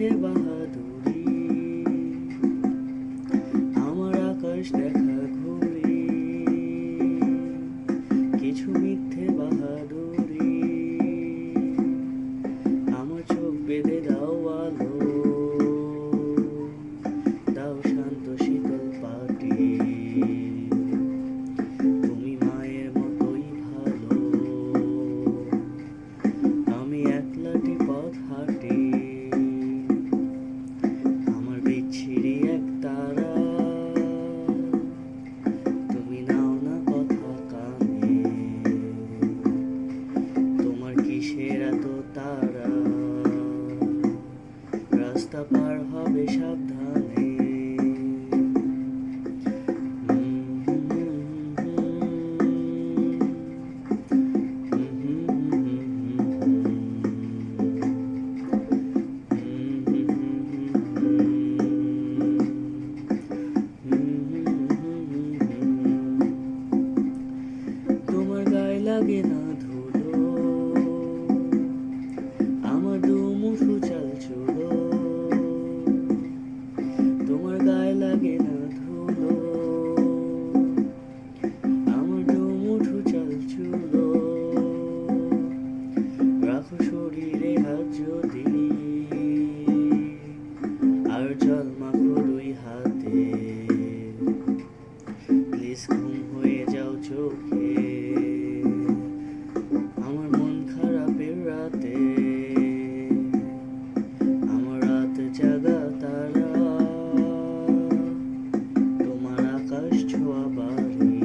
bir bahar কিসের এত তারা? রাস্তা পার হবে সাবধানে। তোমার গায়ে লাগে না together. পারি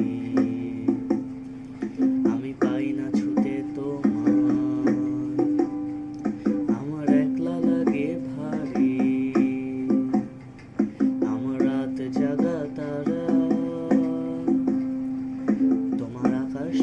আমি পাই না ছুতে তোমার। আমার একলা লাগে ভারী। আমার রাত জাগা তোমার আকাশ